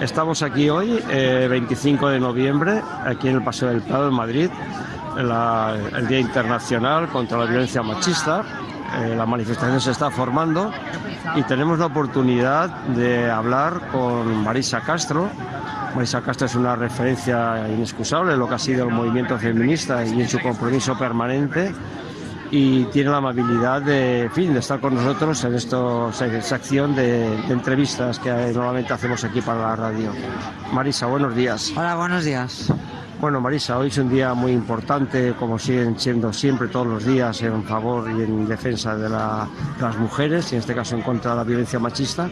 Estamos aquí hoy, 25 eh, de noviembre, aquí en el Paseo del Prado en Madrid, el Día Internacional contra la Violencia Machista. Eh, la manifestación se está formando y tenemos la oportunidad de hablar con Marisa Castro. Marisa Castro es una referencia inexcusable en lo que ha sido el movimiento feminista y en su compromiso permanente y tiene la amabilidad de, fin, de estar con nosotros en esta sección de, entrevistas que normalmente hacemos aquí para la radio. Marisa, buenos días. Hola, buenos días. Bueno, Marisa, hoy es un día muy importante, como siguen siendo siempre todos los días, en favor y en defensa de, las mujeres, y en este caso en contra de la violencia machista.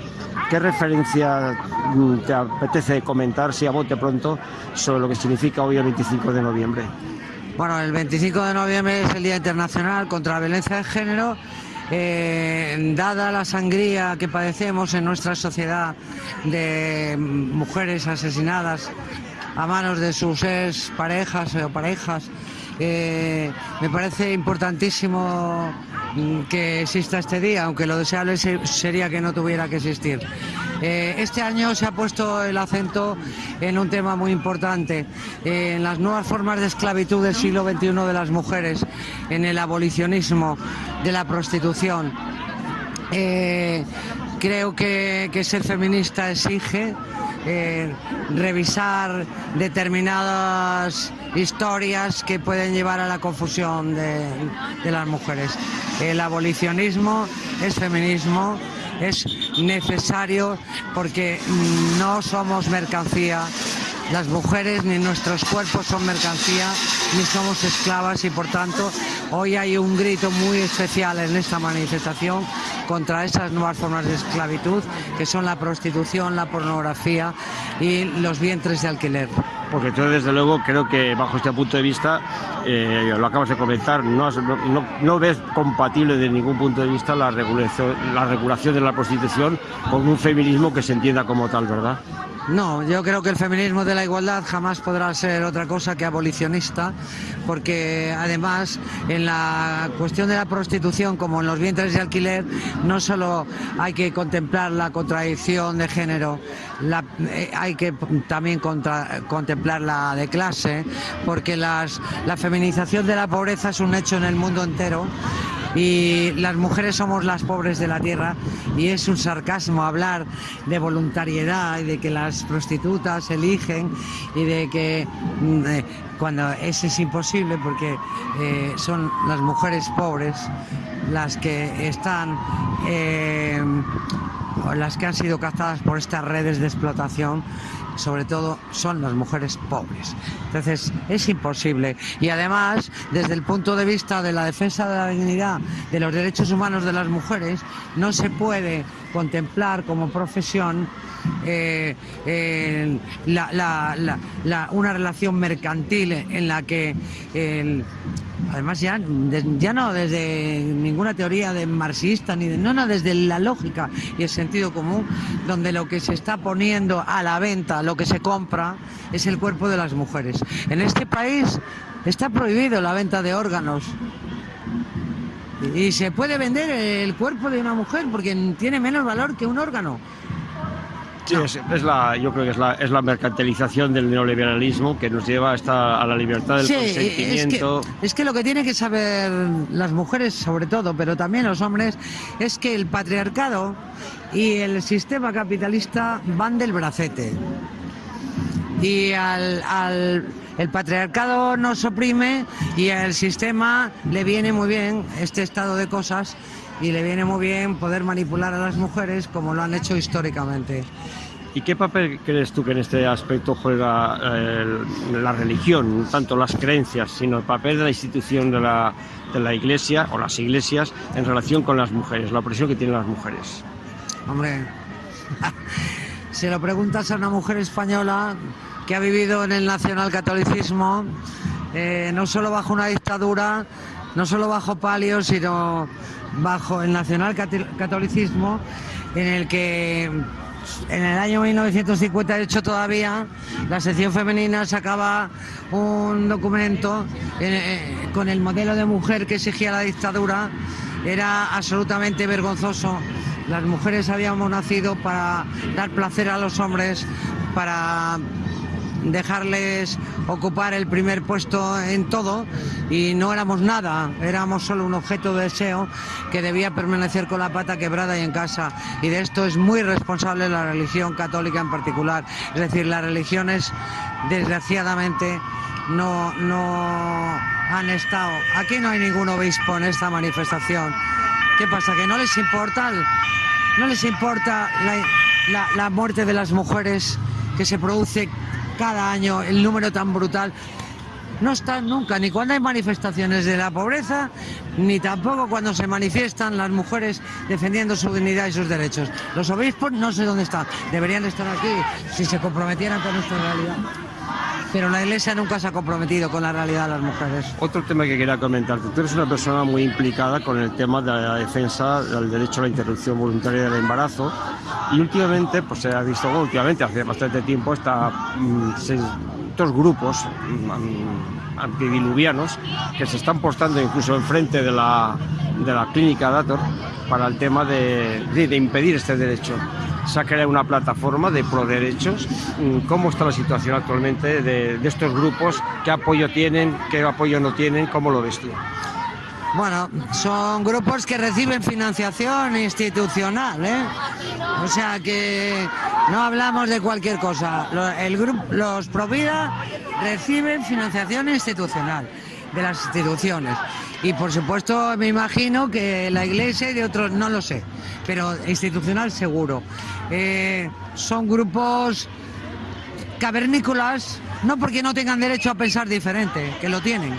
¿Qué referencia mm, te apetece comentar, si a bote pronto, sobre lo que significa hoy el 25 de noviembre? Bueno, el 25 de noviembre es el Día Internacional contra la Violencia de Género. Eh, dada la sangría que padecemos en nuestra sociedad de mujeres asesinadas a manos de sus ex parejas o parejas, eh, me parece importantísimo mm, que exista este día, aunque lo deseable sería que no tuviera que existir. Eh, este año se ha puesto el acento en un tema muy importante, en las nuevas formas de esclavitud del siglo XXI de las mujeres, en el abolicionismo de la prostitución. Eh, creo que, ser feminista exige eh, revisar determinadas historias que pueden llevar a la confusión de las mujeres. El abolicionismo es feminismo es necesario porque no somos mercancía. Las mujeres ni nuestros cuerpos son mercancía, ni somos esclavas y por tanto hoy hay un grito muy especial en esta manifestación contra esas nuevas formas de esclavitud que son la prostitución, la pornografía y los vientres de alquiler porque tú desde luego creo que bajo este punto de vista, eh, lo acabas de comentar, no, ves compatible de ningún punto de vista la regulación de la prostitución con un feminismo que se entienda como tal, ¿verdad? No, yo creo que el feminismo de la igualdad jamás podrá ser otra cosa que abolicionista, porque además en la cuestión de la prostitución, como en los vientres de alquiler, no solo hay que contemplar la contradicción de género, eh, hay que también contemplar la de clase, porque la feminización de la pobreza es un hecho en el mundo entero y las mujeres somos las pobres de la tierra y es un sarcasmo hablar de voluntariedad y de que las prostitutas eligen y de que mm, eh, cuando eso es imposible porque eh, son las mujeres pobres las que están eh, las que han sido cazadas por estas redes de explotación sobre todo son las mujeres pobres. Entonces es imposible. Y además, desde el punto de vista de la defensa de la dignidad de los derechos humanos de las mujeres, no se puede contemplar como profesión eh, una relación mercantil en la que además ya, ya no desde ninguna teoría de marxista ni de no, no, desde la lógica y el sentido común, donde lo que se está poniendo a la venta, lo que se compra, es el cuerpo de las mujeres. En este país está prohibido la venta de órganos. Y se puede vender el cuerpo de una mujer porque tiene menos valor que un órgano. Sí, es, la, yo creo que es la, es la mercantilización del neoliberalismo que nos lleva a la libertad del consentimiento. Es que, es que lo que tienen que saber las mujeres, sobre todo, pero también los hombres, es que el patriarcado y el sistema capitalista van del bracete. Y al, al el patriarcado nos oprime y al sistema le viene muy bien este estado de cosas y le viene muy bien poder manipular a las mujeres como lo han hecho históricamente. ¿Y qué papel crees tú que en este aspecto juega eh, la religión, tanto las creencias, sino el papel de la institución de la, de la iglesia o las iglesias en relación con las mujeres, la opresión que tienen las mujeres? Hombre, si lo preguntas a una mujer española que ha vivido en el nacionalcatolicismo, eh, no solo bajo una dictadura, no solo bajo palio, sino bajo el nacionalcatolicismo, en el que en el año 1958 todavía la sección femenina sacaba un documento eh, con el modelo de mujer que exigía la dictadura. Era absolutamente vergonzoso. Las mujeres habíamos nacido para dar placer a los hombres, para dejarles ocupar el primer puesto en todo y no éramos nada, éramos solo un objeto de deseo que debía permanecer con la pata quebrada y en casa. Y de esto es muy responsable la religión católica en particular. Es decir, las religiones, desgraciadamente, no, no han estado. Aquí no hay ningún obispo en esta manifestación. ¿Qué pasa? ¿Que no les importa? ¿No les importa la, la muerte de las mujeres que se produce cada año el número tan brutal. No están nunca, ni cuando hay manifestaciones de la pobreza, ni tampoco cuando se manifiestan las mujeres defendiendo su dignidad y sus derechos. Los obispos no sé dónde están, deberían estar aquí si se comprometieran con nuestra realidad pero la Iglesia nunca se ha comprometido con la realidad de las mujeres. Otro tema que quería comentarte, tú eres una persona muy implicada con el tema de la defensa del derecho a la interrupción voluntaria del embarazo y últimamente, pues se ha visto, últimamente, hace bastante tiempo, está, mm, estos grupos mm, antidiluvianos que se están postando incluso enfrente de la, de la clínica Dator para el tema de, de, impedir este derecho. Se ha creado una plataforma de pro derechos. Mm, ¿Cómo está la situación actualmente de, estos grupos? ¿Qué apoyo tienen? ¿Qué apoyo no tienen? ¿Cómo lo ves tú? Bueno, son grupos que reciben financiación institucional, ¿eh? O sea que no hablamos de cualquier cosa. El grupo, los Provida reciben financiación institucional de las instituciones. Y por supuesto me imagino que la iglesia y de otros, no lo sé, pero institucional seguro. Eh, son grupos cavernícolas, no porque no tengan derecho a pensar diferente, que lo tienen,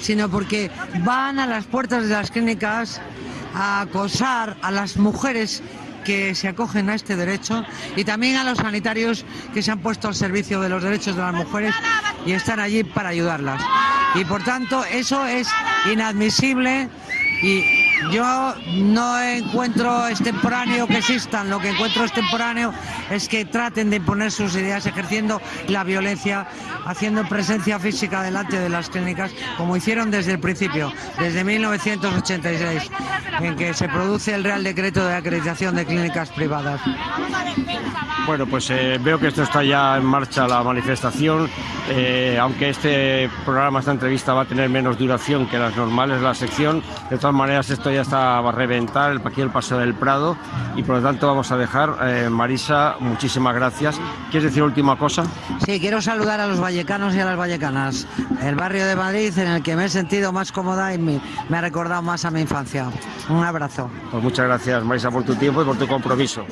sino porque van a las puertas de las clínicas a acosar a las mujeres que se acogen a este derecho y también a los sanitarios que se han puesto al servicio de los derechos de las mujeres y están allí para ayudarlas. Y por tanto eso es inadmisible y yo no encuentro extemporáneo que existan, lo que encuentro extemporáneo es que traten de imponer sus ideas ejerciendo la violencia, haciendo presencia física delante de las clínicas, como hicieron desde el principio, desde 1986, en que se produce el Real Decreto de Acreditación de Clínicas Privadas. Bueno, pues eh, veo que esto está ya en marcha la manifestación, eh, aunque este programa, esta entrevista va a tener menos duración que las normales la sección, de todas maneras esto ya está a reventar aquí el Paseo del Prado y por lo tanto vamos a dejar, eh, Marisa, muchísimas gracias. ¿Quieres decir última cosa? Sí, quiero saludar a los vallecanos y a las vallecanas, el barrio de Madrid en el que me he sentido más cómoda y me, me ha recordado más a mi infancia. Un abrazo. Pues muchas gracias, Marisa, por tu tiempo y por tu compromiso.